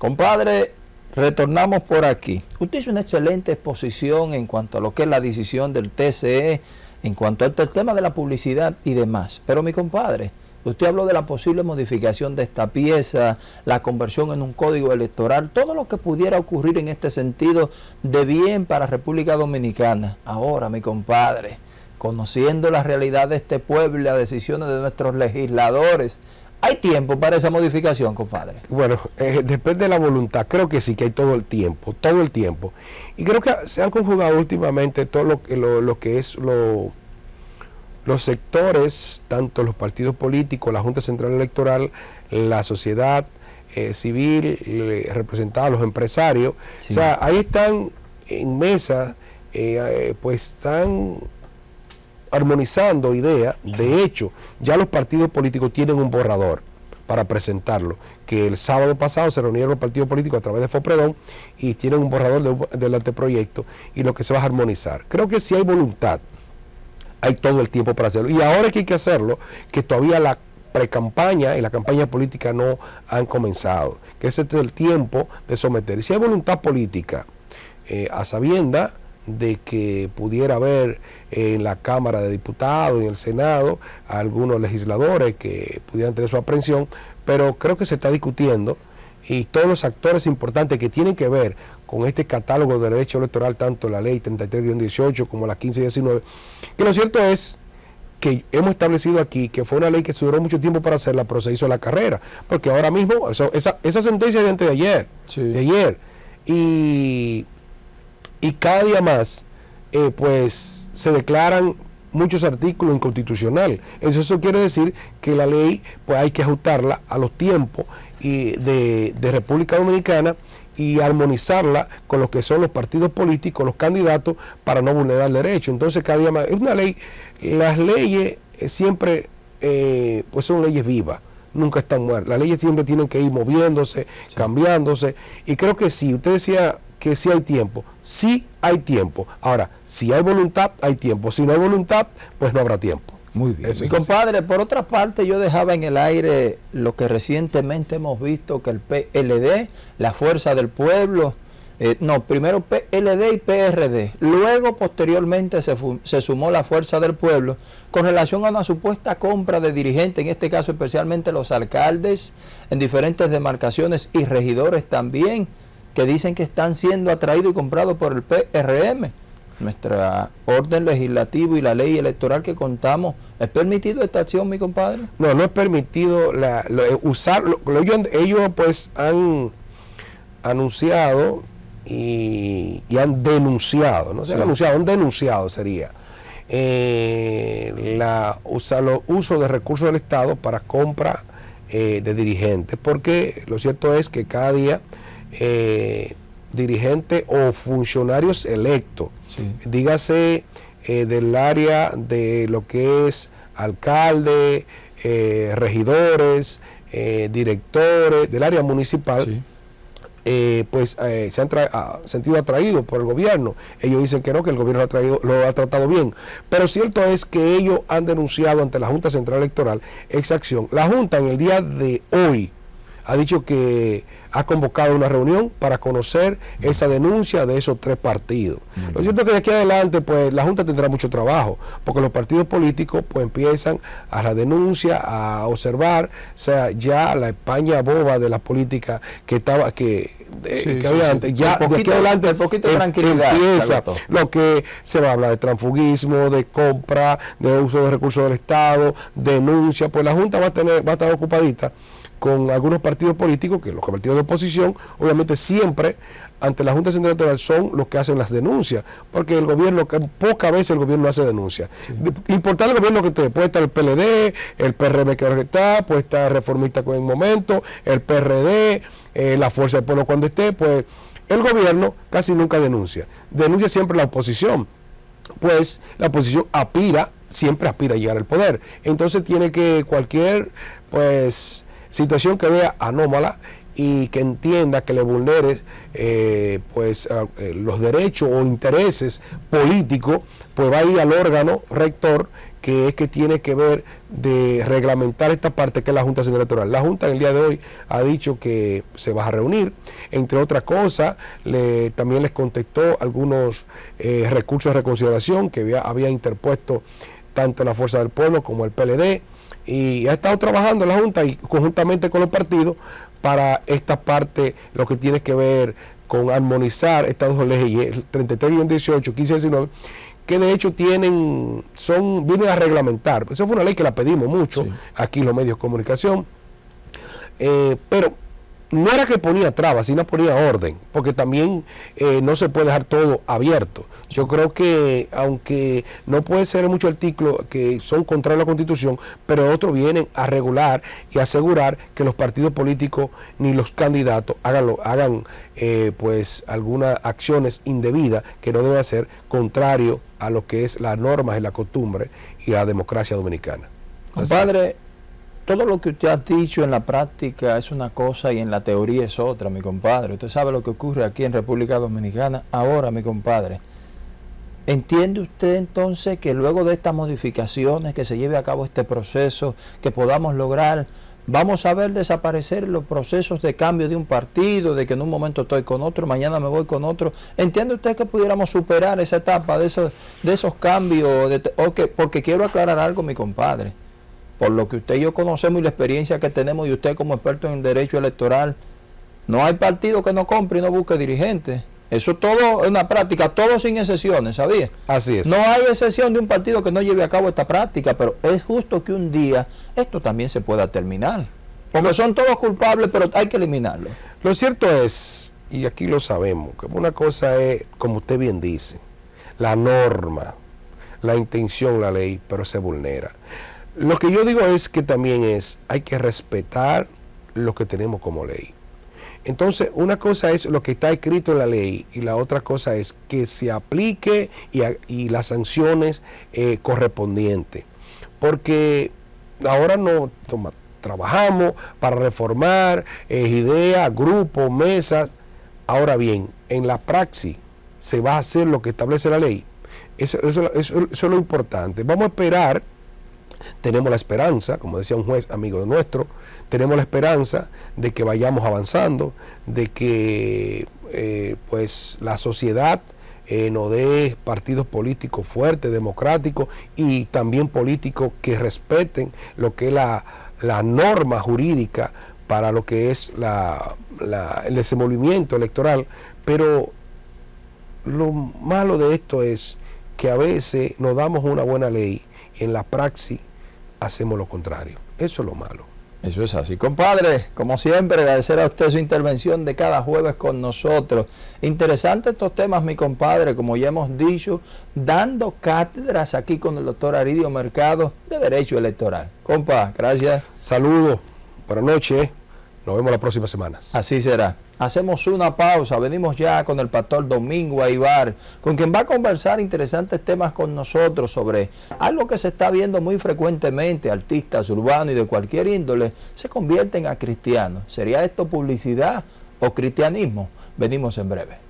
Compadre, retornamos por aquí. Usted hizo una excelente exposición en cuanto a lo que es la decisión del TCE, en cuanto al tema de la publicidad y demás. Pero mi compadre, usted habló de la posible modificación de esta pieza, la conversión en un código electoral, todo lo que pudiera ocurrir en este sentido de bien para República Dominicana. Ahora, mi compadre, conociendo la realidad de este pueblo y las decisiones de nuestros legisladores, ¿Hay tiempo para esa modificación, compadre? Bueno, eh, depende de la voluntad. Creo que sí, que hay todo el tiempo, todo el tiempo. Y creo que se han conjugado últimamente todo lo, lo, lo que es lo, los sectores, tanto los partidos políticos, la Junta Central Electoral, la sociedad eh, civil, representada, los empresarios. O sea, ahí están en mesa, eh, pues están armonizando ideas. De hecho, ya los partidos políticos tienen un borrador para presentarlo, que el sábado pasado se reunieron los partidos políticos a través de FOPREDON y tienen un borrador del anteproyecto y lo que se va a armonizar. Creo que si hay voluntad, hay todo el tiempo para hacerlo. Y ahora que hay que hacerlo, que todavía la pre-campaña y la campaña política no han comenzado, que ese es el tiempo de someter. Y si hay voluntad política, eh, a sabienda de que pudiera haber en la Cámara de Diputados y en el Senado algunos legisladores que pudieran tener su aprehensión, pero creo que se está discutiendo y todos los actores importantes que tienen que ver con este catálogo de derecho electoral, tanto la ley 33-18 como la 15-19, que lo cierto es que hemos establecido aquí que fue una ley que se duró mucho tiempo para hacerla, pero se hizo la carrera, porque ahora mismo, esa, esa sentencia de antes de ayer, de ayer, y y cada día más eh, pues se declaran muchos artículos inconstitucionales. Eso, eso quiere decir que la ley pues hay que ajustarla a los tiempos y de, República Dominicana y armonizarla con lo que son los partidos políticos, los candidatos, para no vulnerar derechos. Entonces cada día más, es una ley, las leyes eh, siempre eh, pues son leyes vivas nunca están muertas. Las leyes siempre tienen que ir moviéndose, cambiándose. Y creo que sí, usted decía que sí hay tiempo. Sí hay tiempo. Ahora, si hay voluntad, hay tiempo. Si no hay voluntad, pues no habrá tiempo. Muy bien. Mi compadre, por otra parte, yo dejaba en el aire lo que recientemente hemos visto que el PLD, la Fuerza del Pueblo, eh, no, primero PLD y PRD, luego posteriormente se, se, sumó la Fuerza del Pueblo con relación a una supuesta compra de dirigentes, en este caso especialmente los alcaldes en diferentes demarcaciones y regidores también que dicen que están siendo atraídos y comprados por el PRM. Nuestra orden legislativa y la ley electoral que contamos, ¿es permitido esta acción, mi compadre? No, no es permitido la, eh, usar, ellos, pues han anunciado y, han denunciado, no se han anunciado, han denunciado sería, eh, la, usa, los uso de recursos del Estado para compra eh, de dirigentes, porque lo cierto es que cada día eh, dirigentes o funcionarios electos, dígase eh, del área de lo que es alcalde, eh, regidores, eh, directores, del área municipal, pues se han ah, sentido atraídos por el gobierno. Ellos dicen que no, que el gobierno lo ha, traído, lo ha tratado bien. Pero cierto es que ellos han denunciado ante la Junta Central Electoral esa acción. La Junta en el día de hoy ha dicho que ha convocado una reunión para conocer esa denuncia de esos tres partidos. Lo cierto es que de aquí adelante pues la Junta tendrá mucho trabajo, porque los partidos políticos pues empiezan a la denuncia, a observar, o sea, ya la España boba de la política que estaba que, había antes, ya de aquí adelante poquito em, tranquilidad, empieza lo que se va a hablar de transfugismo, de compra, de uso de recursos del Estado, denuncia, pues la Junta va a tener va a estar ocupadita con algunos partidos políticos, que los partidos de oposición, obviamente siempre ante la Junta Central Electoral son los que hacen las denuncias, porque el gobierno, pocas veces el gobierno hace denuncias. Importar el gobierno que esté, puede estar el PLD, el PRM que está, puede estar Reformista con el momento, el PRD, eh, la Fuerza del Pueblo cuando esté, pues el gobierno casi nunca denuncia. Denuncia siempre la oposición, pues la oposición aspira, siempre aspira a llegar al poder. Entonces tiene que cualquier, pues situación que vea anómala y que entienda que le vulnere eh, pues eh, los derechos o intereses políticos, pues va a ir al órgano rector que es que tiene que ver de reglamentar esta parte que es la Junta Central Electoral. La Junta en el día de hoy ha dicho que se va a reunir, entre otras cosas, le, también les contestó algunos eh, recursos de reconsideración que había interpuesto tanto la Fuerza del Pueblo como el PLD, y ha estado trabajando la Junta y conjuntamente con los partidos para esta parte, lo que tiene que ver con armonizar estas dos leyes, 33 y 18, 15 y 19, que de hecho tienen, son, vienen a reglamentar. Esa fue una ley que la pedimos mucho aquí en los medios de comunicación, eh, pero no era que ponía trabas, sino ponía orden, porque también eh, no se puede dejar todo abierto. Yo creo que, aunque no puede ser mucho artículos que son contra la Constitución, pero otros vienen a regular y asegurar que los partidos políticos ni los candidatos hagan, hagan eh, pues algunas acciones indebidas que no deben hacer contrario a lo que es las normas y la costumbre y la democracia dominicana. Compadre, todo lo que usted ha dicho en la práctica es una cosa y en la teoría es otra, mi compadre. Usted sabe lo que ocurre aquí en República Dominicana ahora, mi compadre. ¿Entiende usted entonces que luego de estas modificaciones, que se lleve a cabo este proceso, que podamos lograr, vamos a ver desaparecer los procesos de cambio de un partido, de que en un momento estoy con otro, mañana me voy con otro? ¿Entiende usted que pudiéramos superar esa etapa de esos, de esos cambios? Porque quiero aclarar algo, mi compadre por lo que usted y yo conocemos y la experiencia que tenemos y usted como experto en derecho electoral, no hay partido que no compre y no busque dirigentes. Eso todo es una práctica, todo sin excepciones, ¿sabía? Así es. No hay excepción de un partido que no lleve a cabo esta práctica, pero es justo que un día esto también se pueda terminar. Porque son todos culpables, pero hay que eliminarlo. Lo cierto es, y aquí lo sabemos, que una cosa es, como usted bien dice, la norma, la intención, la ley, pero se vulnera. Lo que yo digo es que también es, hay que respetar lo que tenemos como ley. Entonces, una cosa es lo que está escrito en la ley y la otra cosa es que se aplique y, las sanciones eh, correspondientes. Porque ahora no trabajamos para reformar eh, ideas, grupos, mesas. Ahora bien, en la praxis se va a hacer lo que establece la ley. eso es lo importante. Vamos a esperar tenemos la esperanza, como decía un juez amigo nuestro, tenemos la esperanza de que vayamos avanzando, de que eh, pues la sociedad eh, nos dé partidos políticos fuertes, democráticos y también políticos que respeten lo que es la, norma jurídica para lo que es el desenvolvimiento electoral, pero lo malo de esto es que a veces nos damos una buena ley en la praxis hacemos lo contrario. Eso es lo malo. Eso es así. Compadre, como siempre, agradecer a usted su intervención de cada jueves con nosotros. Interesantes estos temas, mi compadre, como ya hemos dicho, dando cátedras aquí con el doctor Aridio Mercado de Derecho Electoral. Compa, gracias. Saludos, buenas noches, nos vemos la próxima semana. Así será. Hacemos una pausa, venimos ya con el pastor Domingo Aibar, con quien va a conversar interesantes temas con nosotros sobre algo que se está viendo muy frecuentemente, artistas urbanos y de cualquier índole se convierten a cristianos. ¿Sería esto publicidad o cristianismo? Venimos en breve.